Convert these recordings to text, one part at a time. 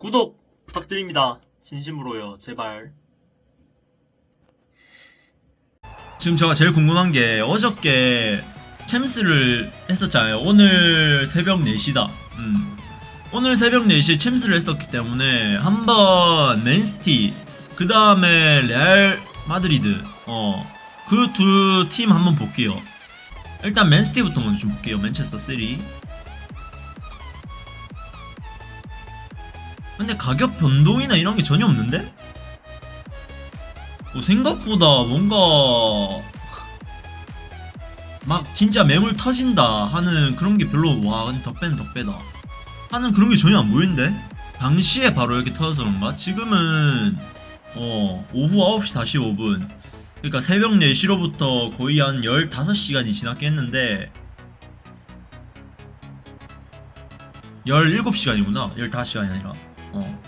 구독 부탁드립니다. 진심으로요. 제발. 지금 제가 제일 궁금한 게 어저께 챔스를 했었잖아요. 오늘 새벽 4시다. 음. 오늘 새벽 4시에 챔스를 했었기 때문에 한번 맨시티 그 다음에 레알 마드리드 어 그 두 팀 한번 볼게요. 일단 맨시티부터 먼저 좀 볼게요. 맨체스터 3. 근데 가격 변동이나 이런 게 전혀 없는데? 뭐 생각보다 뭔가 막 진짜 매물 터진다 하는 그런 게 별로 와 덕배는 덕배다 하는 그런 게 전혀 안 보이는데? 당시에 바로 이렇게 터져서 그런가? 지금은 어 오후 9시 45분. 그러니까 새벽 4시로부터 거의 한 15시간이 지났겠는데 17시간이구나. 15시간이 아니라 어.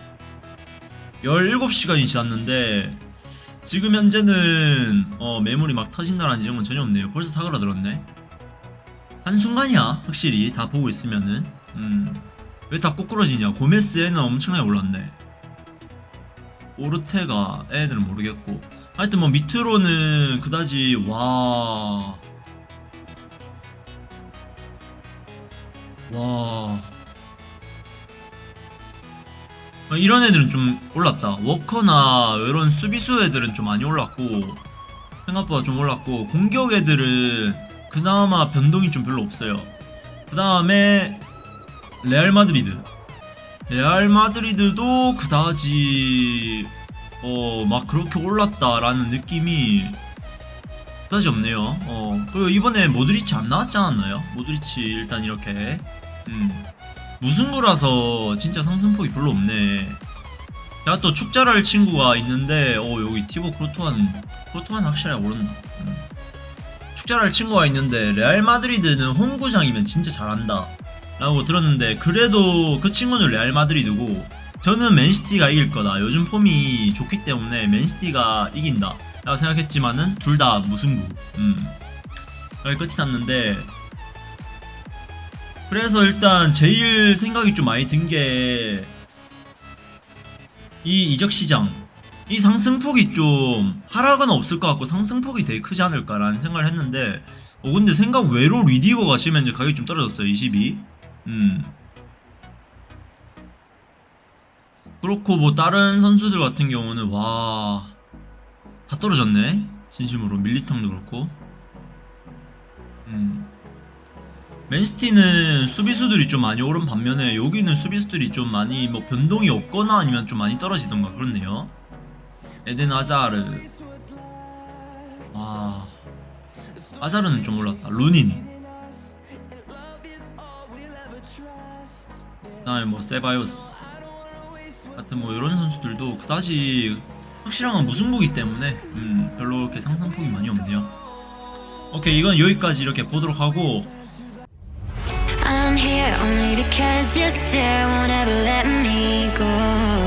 17시간이 지났는데 지금 현재는 어, 매물이 막 터진다라는 지점은 전혀 없네요. 벌써 사그라들었네. 한순간이야 확실히. 다 보고 있으면은. 음, 왜 다 꼬꾸러지냐. 고메스에는 엄청나게 올랐네. 오르테가 애들은 모르겠고. 하여튼 뭐 밑으로는 그다지 와... 와... 이런 애들은 좀 올랐다. 워커나 이런 수비수 애들은 좀 많이 올랐고 생각보다 좀 올랐고 공격 애들은 그나마 변동이 좀 별로 없어요. 그 다음에 레알 마드리드. 레알 마드리드도 그다지 어 막 그렇게 올랐다라는 느낌이 그다지 없네요. 어 그리고 이번에 모드리치 안 나왔지 않았나요? 모드리치 일단 이렇게 음. 무승부라서 진짜 상승폭이 별로 없네. 내가 또 축잘알 친구가 있는데, 어, 여기 티보 쿠르투아, 쿠르투아 확실하게 오른다. 음. 축잘알 친구가 있는데, 레알 마드리드는 홈구장이면 진짜 잘한다. 라고 들었는데, 그래도 그 친구는 레알 마드리드고, 저는 맨시티가 이길 거다. 요즘 폼이 좋기 때문에 맨시티가 이긴다. 라고 생각했지만은, 둘 다 무승부. 음. 여기 끝이 났는데, 그래서 일단 제일 생각이 좀 많이 든 게 이 이적 시장 이 상승폭이 좀 하락은 없을 것 같고 상승폭이 되게 크지 않을까라는 생각을 했는데 어 근데 생각 외로 리디거가 지면 이제 가격이 좀 떨어졌어요 22 음. 그렇고 뭐 다른 선수들 같은 경우는 와 다 떨어졌네. 진심으로 밀리탕도 그렇고 맨시티는 수비수들이 좀 많이 오른 반면에 여기는 수비수들이 좀 많이 뭐 변동이 없거나 아니면 좀 많이 떨어지던가 그렇네요. 에덴 아자르. 와. 아자르는 좀 올랐다. 루닌. 그다음에 뭐 세바요스. 같은 뭐 이런 선수들도 그다지 확실한 건 무승부기 때문에 음, 별로 이렇게 상승폭이 많이 없네요. 오케이 이건 여기까지 이렇게 보도록 하고 I'm here only because you still won't ever let me go.